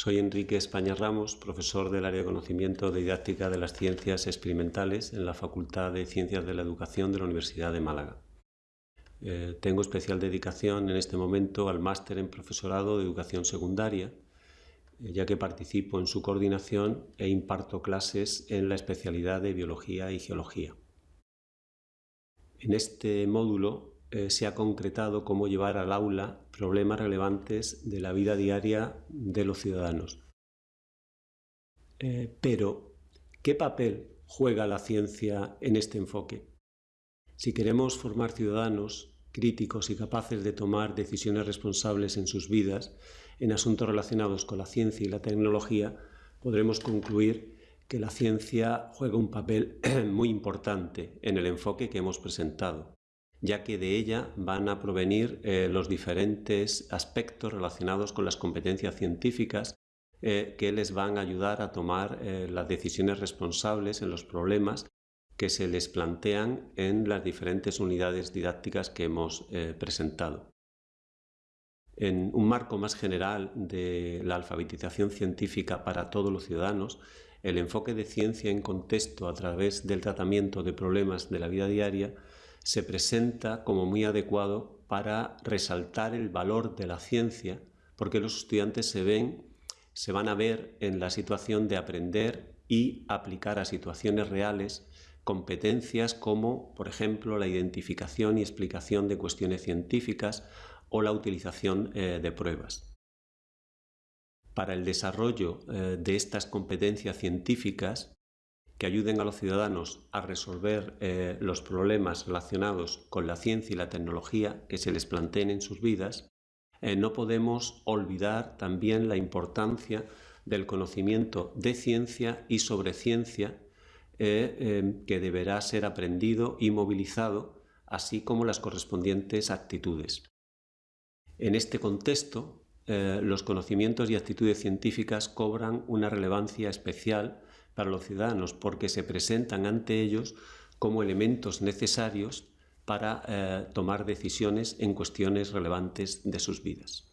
Soy Enrique España Ramos, profesor del área de conocimiento de didáctica de las ciencias experimentales en la Facultad de Ciencias de la Educación de la Universidad de Málaga. Eh, tengo especial dedicación en este momento al máster en profesorado de educación secundaria, eh, ya que participo en su coordinación e imparto clases en la especialidad de biología y geología. En este módulo eh, se ha concretado cómo llevar al aula problemas relevantes de la vida diaria de los ciudadanos. Eh, pero, ¿qué papel juega la ciencia en este enfoque? Si queremos formar ciudadanos críticos y capaces de tomar decisiones responsables en sus vidas en asuntos relacionados con la ciencia y la tecnología, podremos concluir que la ciencia juega un papel muy importante en el enfoque que hemos presentado ya que de ella van a provenir eh, los diferentes aspectos relacionados con las competencias científicas eh, que les van a ayudar a tomar eh, las decisiones responsables en los problemas que se les plantean en las diferentes unidades didácticas que hemos presentado. En un marco más general de la alfabetización científica para todos los ciudadanos, el enfoque de ciencia en contexto a través del tratamiento de problemas de la vida diaria se presenta como muy adecuado para resaltar el valor de la ciencia, porque los estudiantes se ven, se van a ver en la situación de aprender y aplicar a situaciones reales competencias como, por ejemplo, la identificación y explicación de cuestiones científicas o la utilización eh, de pruebas. Para el desarrollo eh, de estas competencias científicas que ayuden a los ciudadanos a resolver eh, los problemas relacionados con la ciencia y la tecnología que se les planteen en sus vidas, eh, no podemos olvidar también la importancia del conocimiento de ciencia y sobre ciencia eh, que deberá ser aprendido y movilizado, así como las correspondientes actitudes. En este contexto, los conocimientos y actitudes científicas cobran una relevancia especial para los ciudadanos porque se presentan ante ellos como elementos necesarios para eh, tomar decisiones en cuestiones relevantes de sus vidas.